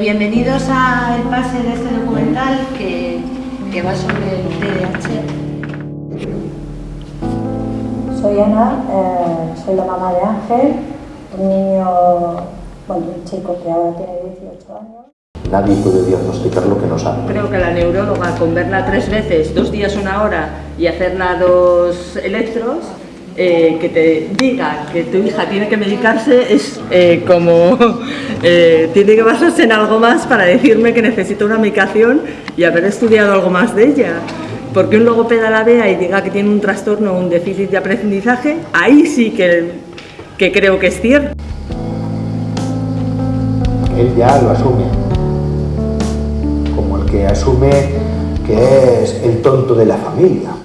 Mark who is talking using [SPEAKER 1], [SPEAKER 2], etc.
[SPEAKER 1] Bienvenidos al pase de este documental que, que va sobre el TDAH.
[SPEAKER 2] Soy Ana, eh, soy la mamá de Ángel, un niño, bueno, un chico que ahora tiene 18 años.
[SPEAKER 3] Nadie puede diagnosticar lo que no sabe.
[SPEAKER 1] Creo que la neuróloga con verla tres veces, dos días, una hora y hacerla dos electros, eh, que te diga que tu hija tiene que medicarse es eh, como eh, tiene que basarse en algo más para decirme que necesita una medicación y haber estudiado algo más de ella. Porque un logopeda la vea y diga que tiene un trastorno o un déficit de aprendizaje, ahí sí que, que creo que es cierto.
[SPEAKER 3] Él ya lo asume, como el que asume que es el tonto de la familia.